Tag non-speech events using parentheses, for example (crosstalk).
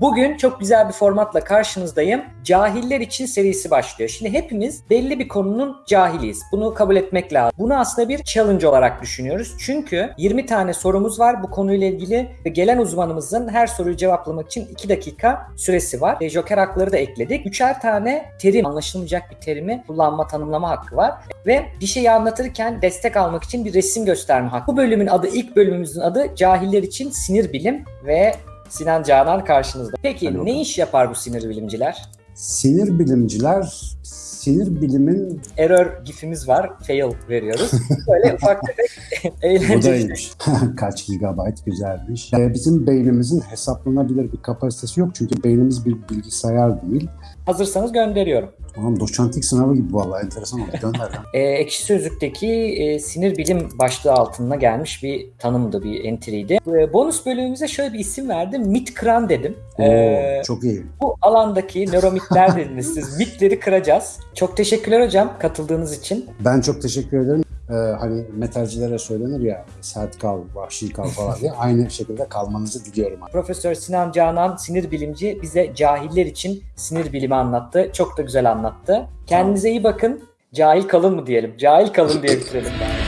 Bugün çok güzel bir formatla karşınızdayım. Cahiller için serisi başlıyor. Şimdi hepimiz belli bir konunun cahiliyiz. Bunu kabul etmek lazım. Bunu aslında bir challenge olarak düşünüyoruz. Çünkü 20 tane sorumuz var bu konuyla ilgili ve gelen uzmanımızın her soruyu cevaplamak için 2 dakika süresi var. E, Joker hakları da ekledik. Üçer tane terim, anlaşılmayacak bir terimi kullanma, tanımlama hakkı var. Ve bir şeyi anlatırken destek almak için bir resim gösterme hakkı. Bu bölümün adı, ilk bölümümüzün adı Cahiller için Sinir Bilim ve Sinan Canan karşınızda. Peki Hadi ne iş yapar bu sinir bilimciler? Sinir bilimciler sinir bilimin Error gifimiz var. Fail veriyoruz. (laughs) Böyle ufak tefek (laughs) eğlenceli. (laughs) Kaç gigabayt güzelmiş. Ee, bizim beynimizin hesaplanabilir bir kapasitesi yok çünkü beynimiz bir bilgisayar değil. Hazırsanız gönderiyorum. Tamam doçentlik sınavı gibi vallahi enteresan oldu. Gönder lan. (laughs) Ee, Ekşi Sözlük'teki e, sinir bilim başlığı altına gelmiş bir tanımdı, bir entry'ydi. Ee, bonus bölümümüze şöyle bir isim verdim. Mit kıran dedim. Oo, çok iyi. bu alandaki nöromitler dediniz siz. Mitleri kıracağız. Çok teşekkürler hocam katıldığınız için. Ben çok teşekkür ederim. Ee, hani metalcilere söylenir ya sert kal, vahşi kal falan diye. Aynı şekilde kalmanızı diliyorum. Profesör Sinan Canan sinir bilimci bize cahiller için sinir bilimi anlattı. Çok da güzel anlattı. Kendinize iyi bakın. Cahil kalın mı diyelim? Cahil kalın diye bitirelim. bari.